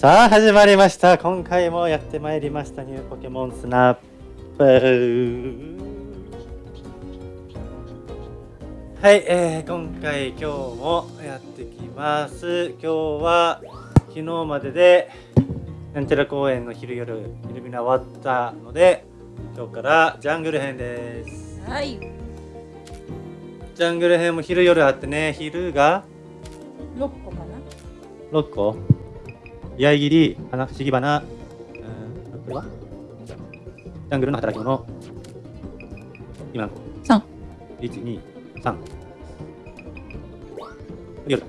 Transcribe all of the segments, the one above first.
さあ始まりました。今回もやってまいりました。ニューポケモンスナップ。はい、えー、今回今日もやってきます。今日は昨日まででなんちゃら公園の昼夜イルミナ終わったので今日からジャングル編です。はい。ジャングル編も昼夜あってね昼が六個かな。6個？八重切り花不思議花うんこれはジャングルの働き者今の三。123夜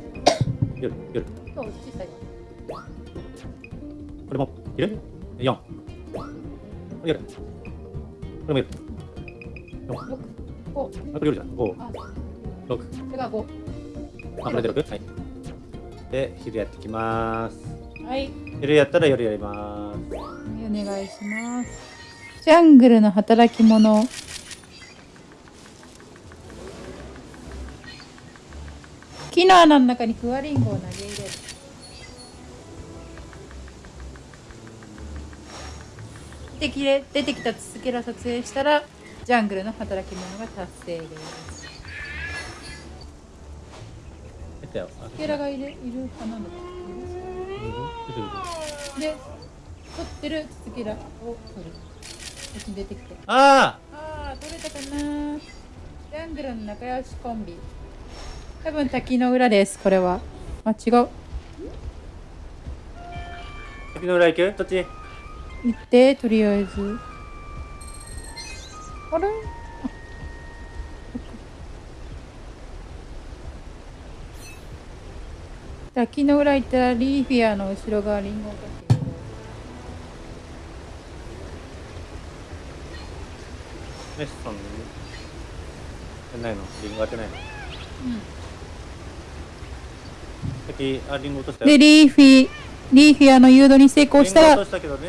夜夜そう、小さい。これも昼 ?4 夜これも夜4六。五。あこれ夜じゃん5あ、6これが五。あこれで 6? はいで昼やってきますはい。昼やったら夜やりますお願いします。ジャングルの働き者。木の穴の中にクワリンゴを投げ入れる。できれ出てきたツスケラ撮影したらジャングルの働き者が達成です。ケラがいるいるかなんだか出てる出てるで、取ってるツスケラを取る。こっちに出てきて。あああ、取れたかな。ジャングルの仲良しコンビ。多分滝の裏です、これは。あ、違う。あ滝の裏行く？どっち？行って、とりあえず。あれ？あ滝の裏行ったらリーフィアの後ろ側リンゴがメッないのリンゴ当てないの？滝あリンゴ落としたよで、リーフィ、リーフィアの誘導に成功したら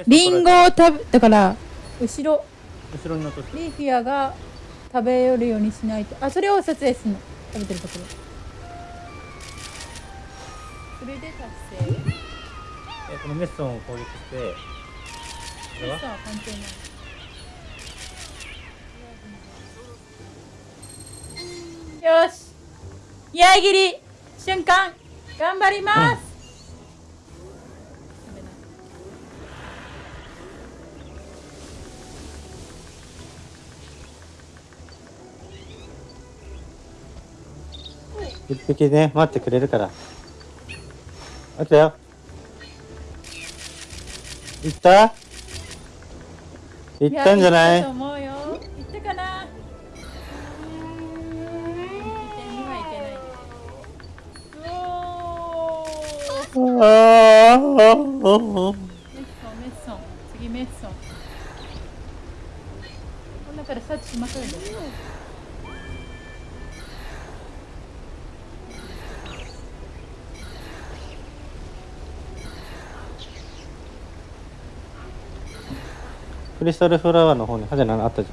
リンゴを食べ、だから、後ろ、後ろに落としたリーフィアが食べよるようにしないと。あ、それを撮影するの。食べてるところ。それで達成。えこのメッソンを攻撃してこれは？さあ、関係ない。よし。八重切り瞬間頑張ります、一匹ね待ってくれるからあったよ行った行ったんじゃないや行ったと思うよ。行ったかな。起点にはいけない。うおー。ああメッソン、メッソン。次メッソン。この中でサーチしましょうよ。クリスタルフラワーの方にハゼナあったじゃ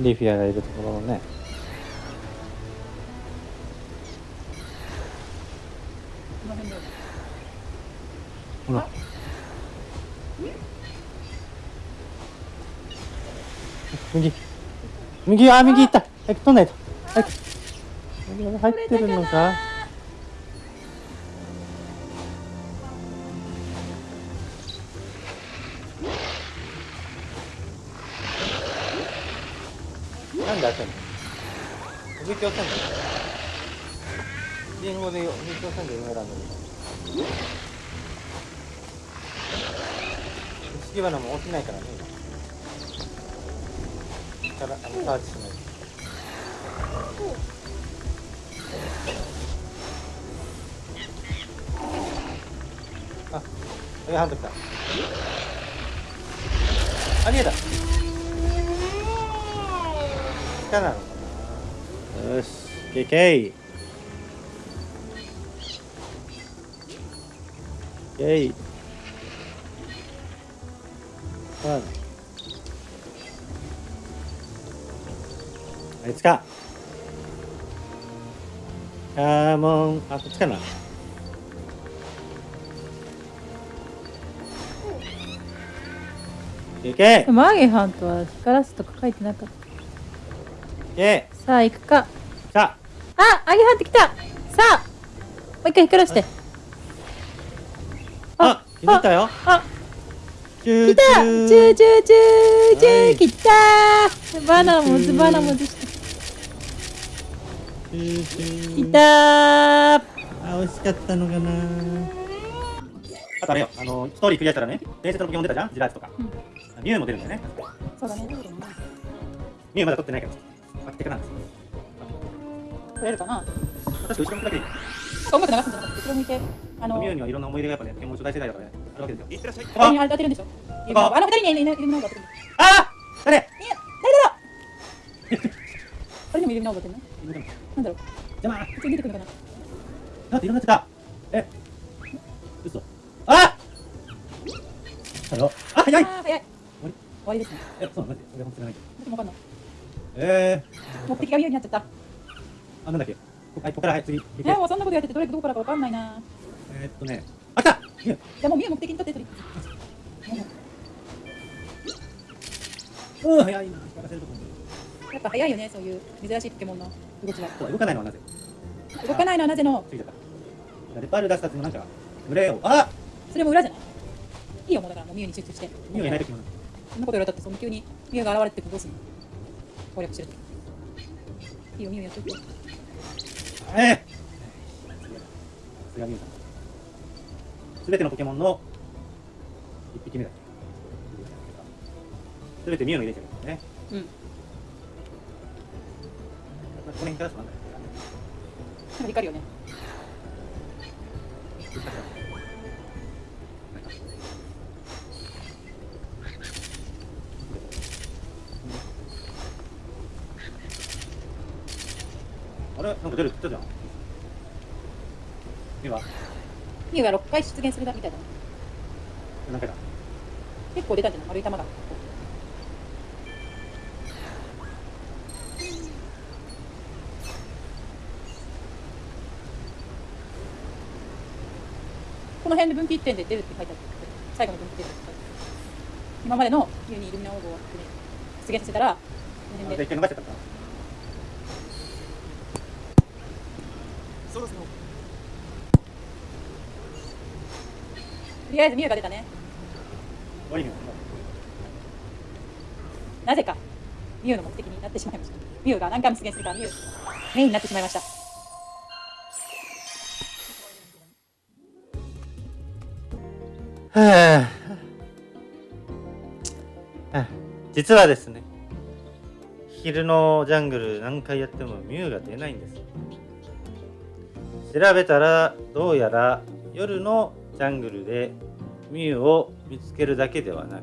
ん。リーフィアがいるところのね。ほら。右。右あ右行った。早く取んないと。早く。入ってるのか？なんで当てんの右手押せんのリンゴで右手押せんで上選んでる不思議花も落ちないからね。今からあのサーチしないと。あ上ハント来た。あ逃げた。下なのかな。よし。ケイケイケイワンあいつか。カモン。あこっちかな。いけ。いマーゲハントは光らすとか書いてなかっけ。たさあ行くか。さあ。アゲハント来た。さあ。もう一回光らして。あ気づいたよ。あ来た。チューチューチューチュはい。ー来た。ーバナモズバナモズしたチューチュー来たー。あ美味しかったのかな。あとあれよ。あのストーリークリアしたらね伝説のポケモン出たじゃん？ジラーチとか、うん。ミュウも出るんだよね。そうだね。ミュウまだ取ってないけど。あってかな。んです取れるかな？確か後ろ向くだけでいい。音楽流すんじゃなくて後ろ向いて。あのミュウにはいろんな思い出がやっぱねポケモン初代世代だからねあるわけですよ。いってらっしゃい。誰に当てるんでしょ？ああの二人にいるいるのが当てる。あ誰？いや誰だ誰にもいるのが当てるの？なんだろう邪魔普通に出てくるのかだっていろんなやつだえ嘘あだろあ早いなあ早い終わり終わりですねえそうマジで俺本当にないけど私もわかんないえ目的が見えになっちゃった、あなんだっけこはいここからはい次行えけもうそんなことやっててどれどこからかわかんないなえー、っとねあ来たじゃあもう見る目的にとって取りうん早いな光らせるとこやっぱ早いよねそういう珍しいポケモンの動きはそう動かないのはなぜ？動かないのはなぜの？ついちゃった。レパール出したってもなんか群れをあそれも裏じゃないいいよもうだからもうミュウに集中して。ミュウいない時もそんなこと言われたってその急にミュウが現れてどうすんの。攻略してるいいよミュウやっと。いてええ！さすがミュウさん。すべてのポケモンの一匹目だ。すべてミュウの入れてるんですね。うんこの辺からそうなんなんか光るよね。あれ？なんか出る？って言ったじゃん。ミュウはミュウが6回出現するだみたいだ。ね何回だ？結構出たんじゃない丸い玉がこの辺で分岐一点で出るって書いてある最後の分岐出るって書いてある今までのミュウにイルミナオーブを出現させたらこのあ辺で一回逃しちゃったかとりあえずミュウが出たね。なぜかミュウの目的になってしまいましたミュウが何回も出現するからミュウメインになってしまいましたはあ、実はですね昼のジャングル何回やってもミュウが出ないんです。調べたらどうやら夜のジャングルでミュウを見つけるだけではなく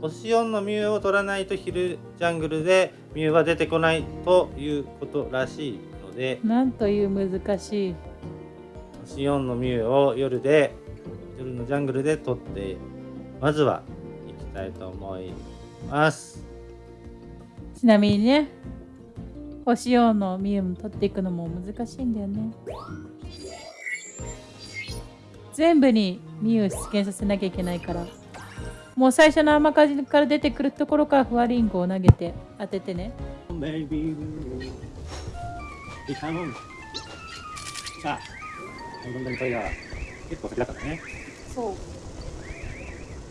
星4のミュウを取らないと昼ジャングルでミュウは出てこないということらしいのでなんという難しい。星4のミュウを夜で夜のジャングルで取ってまずは行きたいと思います。ちなみにね星4のミュウも取っていくのも難しいんだよね。全部にミュウを出現させなきゃいけないからもう最初の雨風から出てくるところからフワリンゴを投げて当ててね。さあ本当にこれが結構先だったねそう。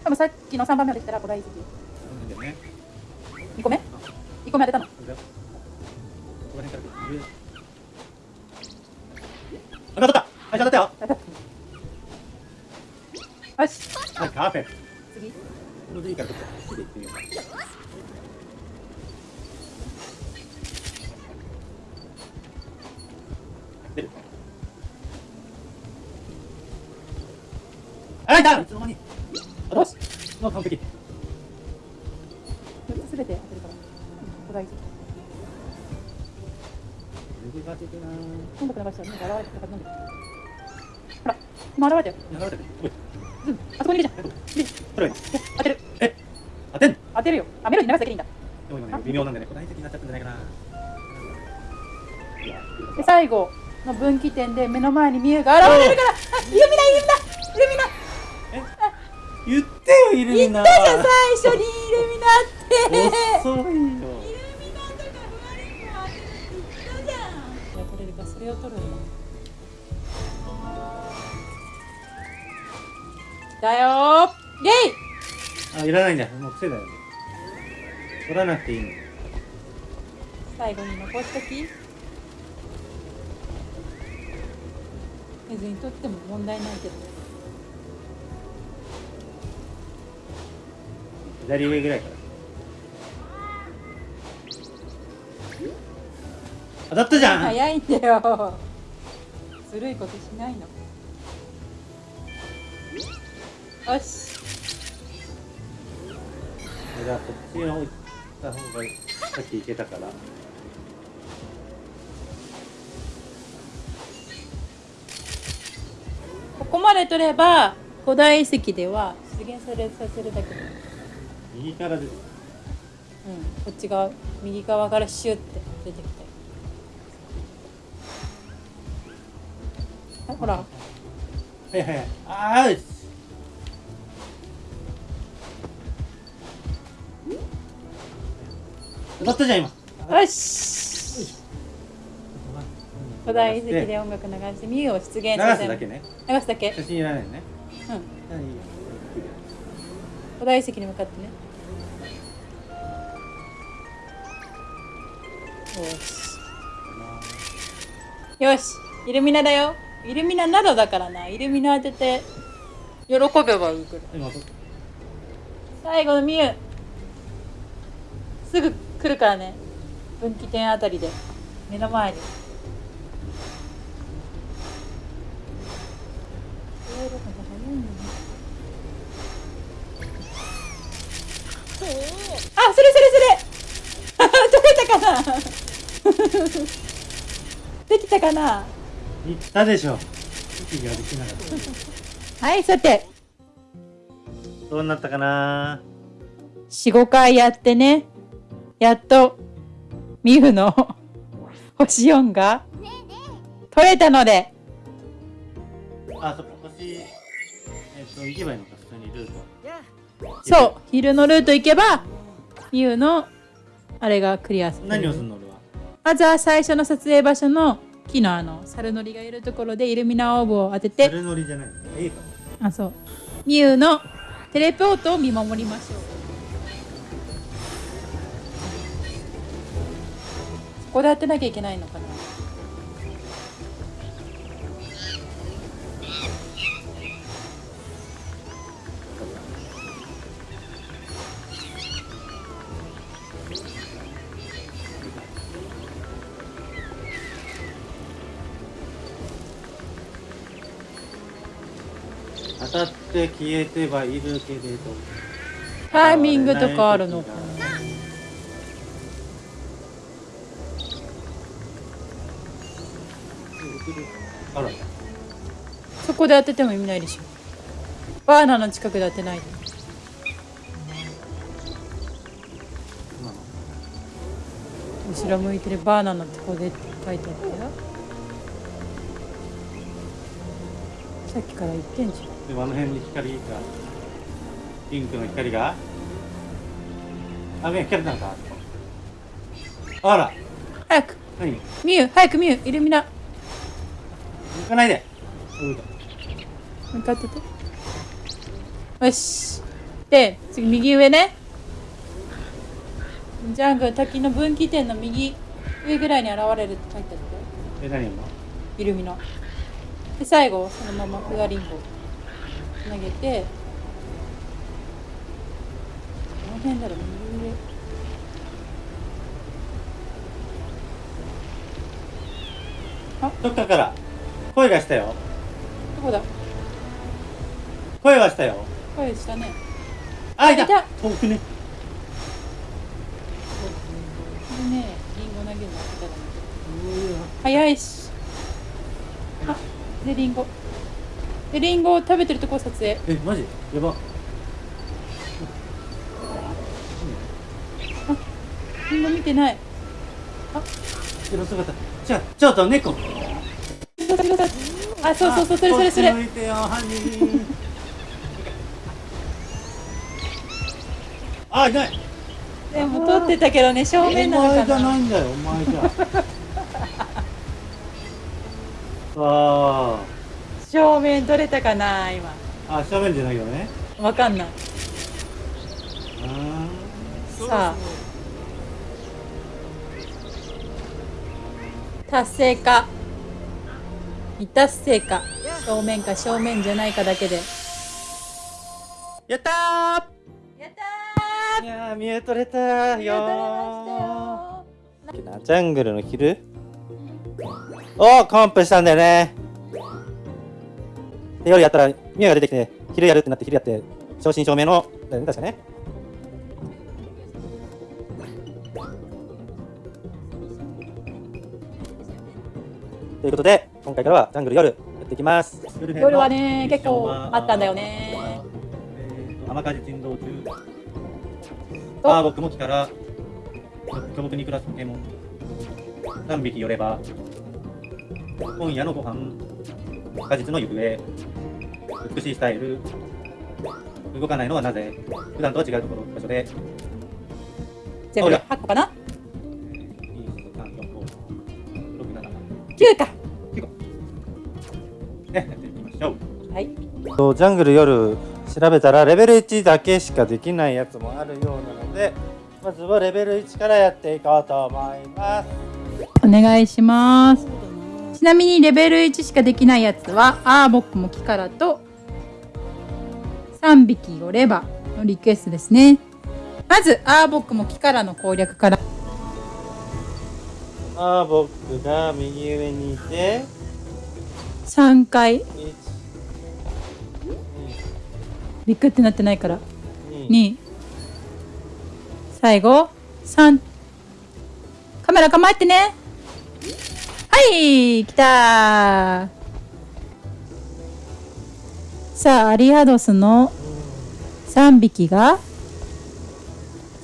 多分さっきの3番目まで来たら古代遺跡そうなんだよね。2個目 ?2 個目当てたの？よこの辺から当たったはい当たった。よ当たったよ。しはいカーフェ次これでいいからちょっと次行ってみようかあいた。いつの間に。あよし。もう完璧。4つ全て当てるから。古代遺跡ネガティブな。今度から流したらなんか現れてたから飲んでほら今現れたよ。やられてる。おいうん。あそこにいるじゃん。でこれは当てる。え当てんの？当てるよ。あメロディー流すだけでいいんだ。でも今ね微妙なんでね。答え的になっちゃったんじゃないかな。で最後の分岐点で目の前にミュウが現れるから。あイルミナイルミナ。イルミナ言ってよイルミナ言ったじゃん最初にイルミナって。遅いよ。イルミナとかフワリンゴ当てるって言ったじゃんいや取れるかそれを取るんだだよー。イェイ。あいらないんだもう癖だよ。取らなくていいの。最後に残しとき。別に取っても問題ないけど左上ぐらいから。当たったじゃん。早いんだよ。ずるいことしないの。よし。じゃあこっちに置いた方がさっき行けたから。ここまで取れば古代遺跡では出現されさせるだけで右からです。うんこっち側右側からシュッて出てきて。あほら。はいはい。はいあーうっ当たったじゃん今。よし。古代遺跡で音楽流してミュウを出現流させる。すだけね。流すだけ。写真いらないのね。うん。はい古代遺跡に向かってねよしよしイルミナだよ。イルミナなどだからな。イルミナ当てて。喜べばいいくら最後のミュウすぐ来るからね。分岐点あたりで。目の前に。あそれそれそれ 取れたかな？できたかな？言ったでしょ。息ができなかった。はいさて。どうなったかな？45回やってね。やっとミフの 星4が取れたので。あそっか星えっと行けばいいのか普通にルート。そう昼のルート行けばミフのあれがクリアする。何をするの俺は？まずは最初の撮影場所の木のあの猿のりがいるところでイルミナオーブを当てて。猿乗りじゃないあそう。ミュウのテレポートを見守りましょう。そこで当てなきゃいけないのかな？たって消えてはいるけれどタイミングとかあるのかな？あら。そこで当てても意味ないでしょ。バーナの近くで当てないで。後ろ向いてるバーナのとこでって書いてあったよ。さっきから言ってんじゃんでもあの辺に光がピンクの光が。あ目光ったのか。あら。早く。何？行ミュウ早くミュウイルミナ。かないで。向かってて。よし。で次右上ね。ジャングル滝の分岐点の右上ぐらいに現れるって書いてあったよえ何今イルミナ。で最後そのままフガリンゴ投げてこの辺だろ右上どっかから。声がしたよ。どこだ？声はしたよ。声したね。あいた。いた。遠くね。これねリンゴ投げるの下手だね早いしあでリンゴでリンゴを食べてるとこ撮影。えマジ？やば。リンゴ見てない。後ろ姿。ちょちょっと猫。あそうそうそうそれそれそれ。あいない。でも撮ってたけどね正お面なの前かな。じゃないんだよお前じゃ。あ正面撮れたかな今。ああ正面じゃないよね。わかんない。あさあ。達成か。未達成か。正面か正面じゃないかだけで。やったやったー。いやー見えとれたー。よやったれましたよジャングルの昼？おコンプしたんだよねで夜やったらミアが出てきて昼やるってなって昼やって正真正銘のだよね確かね。ということで今回からはジャングル夜やっていきます。夜はね結構あったんだよね。えーと天風珍道中おあー僕も来たら巨木に暮らすポケモン。3匹寄れば今夜のご飯果実の行方美しいスタイル。動かないのはなぜ？普段とは違うところ場所で。全部でおい8個かな？2、3、4、5、6、7、9か。ね、やっていきましょう。はい。とジャングル夜調べたらレベル1だけしかできないやつもあるようなのでまずはレベル1からやっていこうと思います。お願いします。ちなみにレベル1しかできないやつはアーボックもキカラと3匹寄ればのリクエストですね。まずアーボックもキカラの攻略から。あー僕が右上にいて。3回。1ビクってなってないから。2 2最後。3カメラ構えてね。はい来た。さあアリアドスの3匹が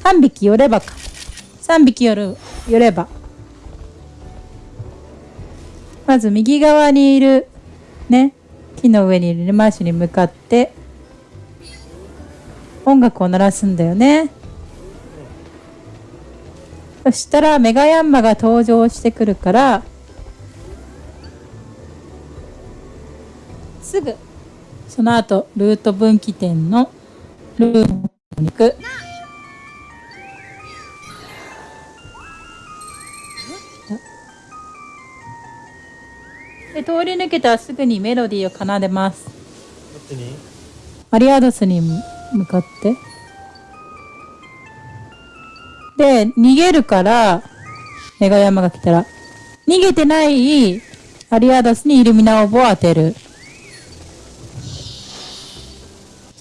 3匹寄ればか。3匹寄る寄れば。まず右側にいるね木の上にいるマーシュに向かって音楽を鳴らすんだよね。そしたらメガヤンマが登場してくるからすぐその後ルート分岐点のルートに行くで通り抜けたらすぐにメロディーを奏でますどっちに？アリアドスに向かって。で、逃げるから、メガヤマが来たら、逃げてないアリアドスにイルミナオーブを当てる。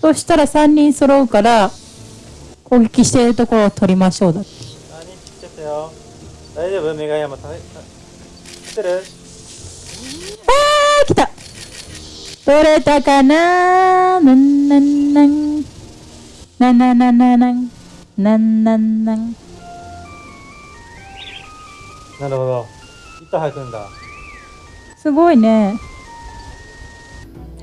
そしたら3人揃うから、攻撃しているところを取りましょうだって。あ、2匹来ちゃったよ。大丈夫？メガヤマ、た来てる？あー来た取れたかな？なんなんなん。なんなんなんなんなん。なんなんなん。なるほど。糸吐くんだ。すごいね。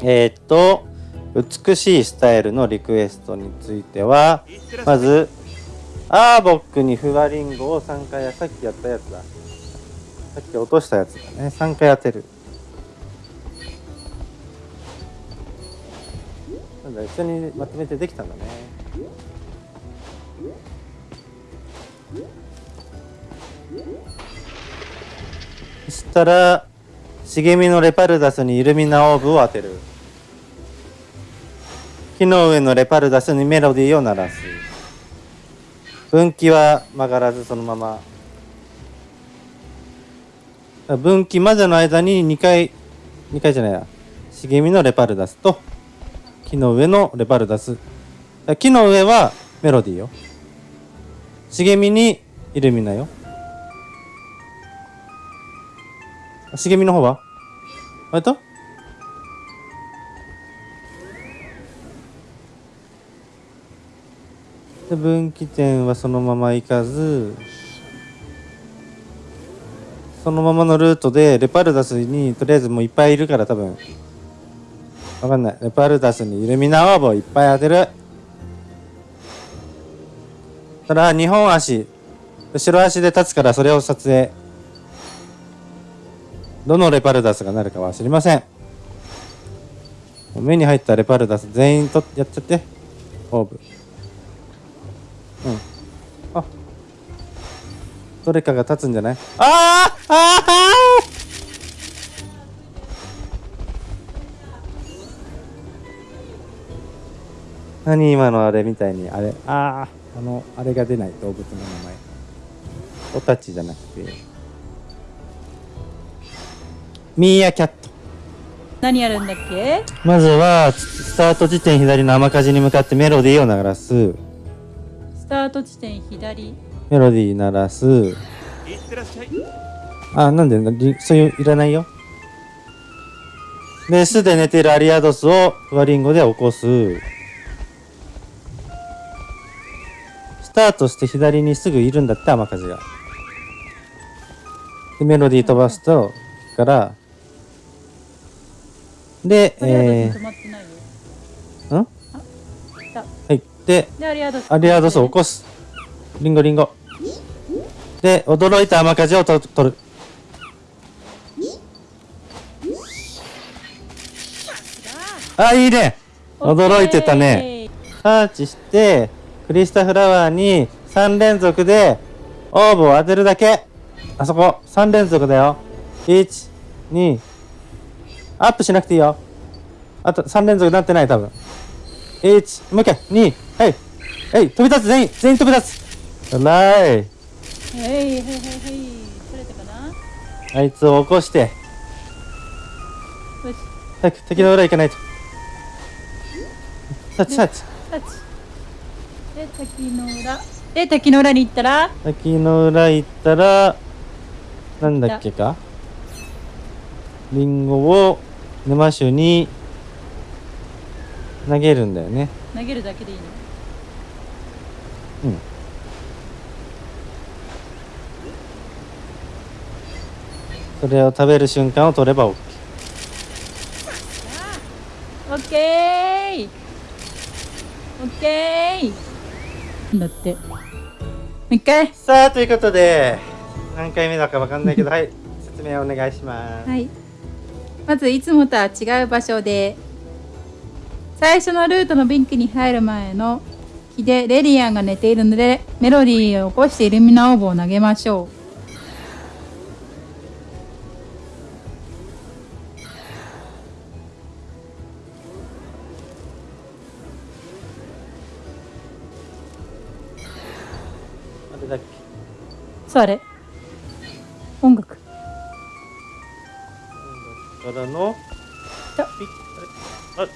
えー、っと、美しいスタイルのリクエストについては、まず、アーボックにフワリンゴを3回や、さっきやったやつだ。さっき落としたやつだね。3回当てる。なんだ、一緒にまとめてできたんだね。そしたら、茂みのレパルダスにイルミナオーブを当てる。木の上のレパルダスにメロディーを鳴らす。分岐は曲がらずそのまま。分岐までの間に2回、2回じゃないや。茂みのレパルダスと木の上のレパルダス。木の上はメロディーよ。茂みにイルミナよ。茂みの方は？あれと？分岐点はそのまま行かずそのままのルートでレパルダスにとりあえずもういっぱいいるから多分。わかんない。レパルダスにイルミナオーブをいっぱい当てる。ただ2本足後ろ足で立つからそれを撮影。どのレパルダスがなるかは知りません。目に入ったレパルダス全員とやっちゃって。オーブうん。あ。どれかが立つんじゃない？あーあー何今のあれみたいにあれ？あああのあれが出ない動物の名前。オタチじゃなくて。ミーアキャット。何やるんだっけ？まずはスタート地点左の雨風に向かってメロディーを流らす。スタート地点左。メロディー鳴らす。いってらっしゃいあなんでリそういういらないよ。で巣で寝ているアリアドスをフワリンゴで起こす。スタートして左にすぐいるんだって雨風が。でメロディー飛ばすとから。でえー、ん？ででアリアドス。アリアドスを起こす。リンゴリンゴ。で驚いた雨風をと取る。あいいね。驚いてたね。サーチしてクリスタフラワーに3連続でオーブを当てるだけ。あそこ3連続だよ。12アップしなくていいよ。あと3連続になってない多分。1もう一回。2はいはい飛び立つ全員全員飛び立つ。うらい。はいはいはいはい取れたかな？あいつを起こして。よし。早く敵の裏行かないと。サーチサーチタッチで滝の裏。で滝の裏に行ったら？滝の裏行ったらなんだっけか？リンゴを沼種に投げるんだよね。投げるだけでいいの？うん。それを食べる瞬間を取れば OK オッケー。オッケー。だって。もう一回。さあということで何回目だかわかんないけどはい。説明お願いします。はい。まずいつもとは違う場所で最初のルートのビンクに入る前の木でレディアンが寝ているのでメロディーを起こしてイルミナオーブを投げましょう。そうあれ？音楽？からのあピッあ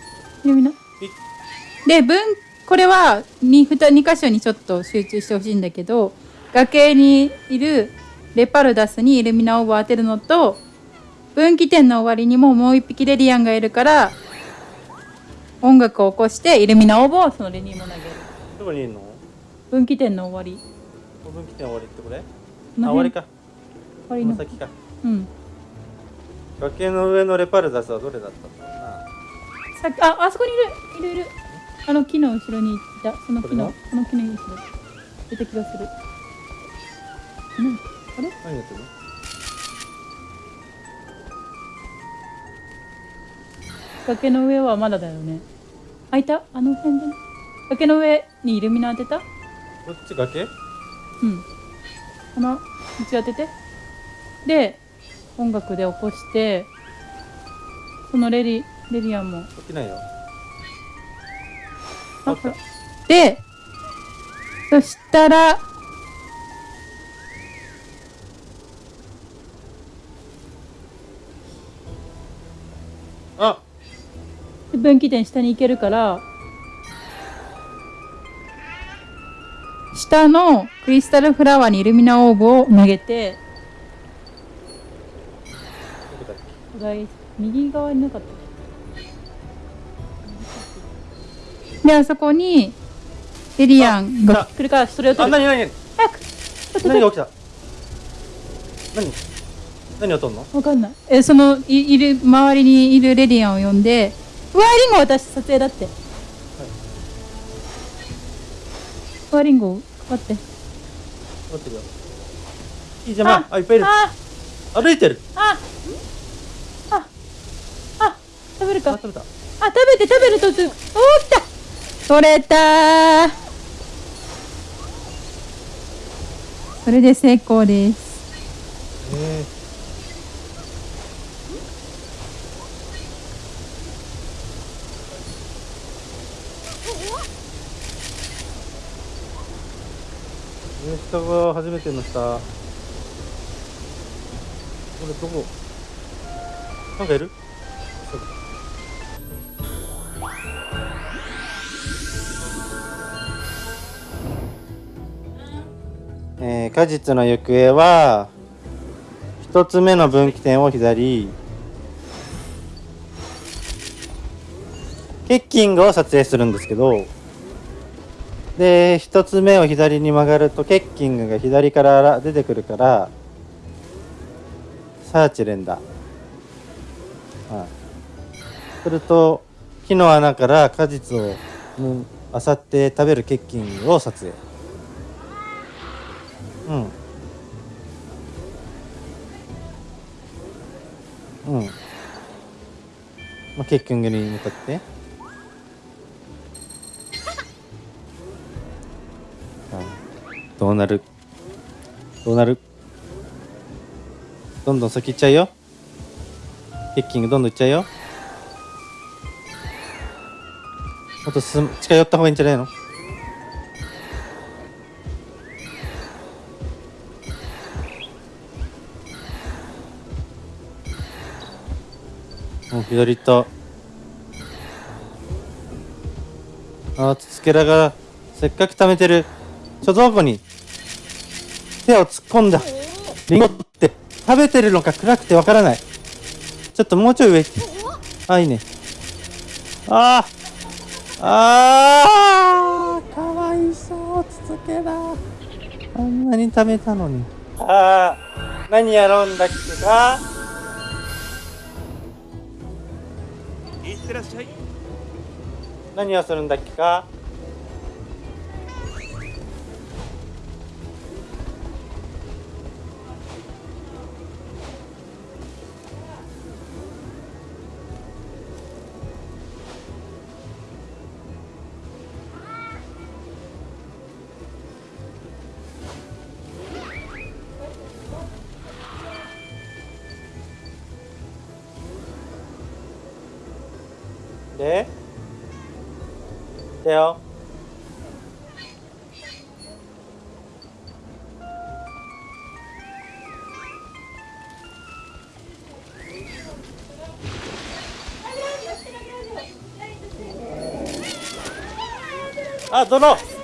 で分これは 2, 2箇所にちょっと集中してほしいんだけど崖にいるレパルダスにイルミナオーブを当てるのと分岐点の終わりにももう一匹レディアンがいるから音楽を起こしてイルミナオーブをそのレにも投げる。どこにいるの？分岐点の終わり。分岐点終わりってこれ？あ終わりか。終わりの。先か。うん。崖の上のレパルダスはどれだったんだろうな。さああそこにいる。いるいるあの木の後ろにいた。その木のここの？木の後ろ。出た気がする。うん。あれ？何やってるの？崖の上はまだだよね。開いた？あの辺で崖の上にイルミナ当てた？こっち崖？うん。この道当てて。で音楽で起こしてそのレディレディアンも。起きないよでそしたらあ。分岐点下に行けるから下のクリスタルフラワーにイルミナオーブを投げて右側になかった？であそこにエリアンが来るからそれを取る。何何早く。何が起きた？何？何を取んの？わかんない。えそのいいる周りにいるレディアンを呼んでうわリンゴ私撮影だって、うわリンゴかかって。待ってるよ。いいじゃんまあいっぱいいる。あ歩いてる。あああ食べるか。ああ食べた。食べて食べるとつおー来た取れた。ーそれで成功です。ええ下が初めての下。これどこ？なんかいる？えー果実の行方は一つ目の分岐点を左。ケッキングを撮影するんですけどで一つ目を左に曲がるとケッキングが左から出てくるからサーチ連打。はい。すると木の穴から果実をうん漁って食べるケッキングを撮影。うんうん。まあ、ケッキングに向かって。あ どうなる？どうなる？どんどん先行っちゃうよ。ケッキングどんどん行っちゃうよ。もっと進む近寄った方がいいんじゃないの？左行ったあーつつけらがせっかく貯めてる。貯蔵庫に。手を突っ込んだ。リンゴって。食べてるのか暗くてわからない。ちょっともうちょい上行って。あいいね。あー。あーかわいそうつつけらあんなに食べたのに。ああ何やろうんだっけか。ってらっしゃい。何をするんだっけか？でだよあ泥